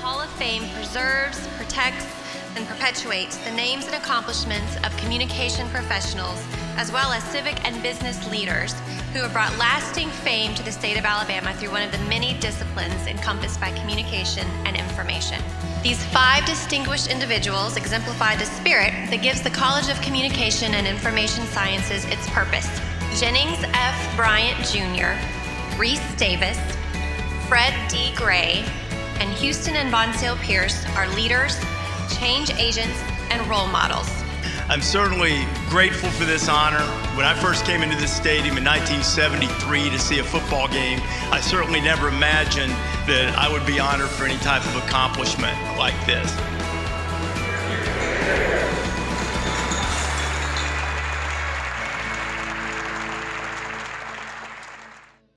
Fame preserves, protects, and perpetuates the names and accomplishments of communication professionals, as well as civic and business leaders who have brought lasting fame to the state of Alabama through one of the many disciplines encompassed by communication and information. These five distinguished individuals exemplify the spirit that gives the College of Communication and Information Sciences its purpose. Jennings F. Bryant Jr., Rece Davis, Fred D. Gray, and Houston and Bonsale Pierce are leaders, change agents, and role models. I'm certainly grateful for this honor. When I first came into this stadium in 1973 to see a football game, I certainly never imagined that I would be honored for any type of accomplishment like this.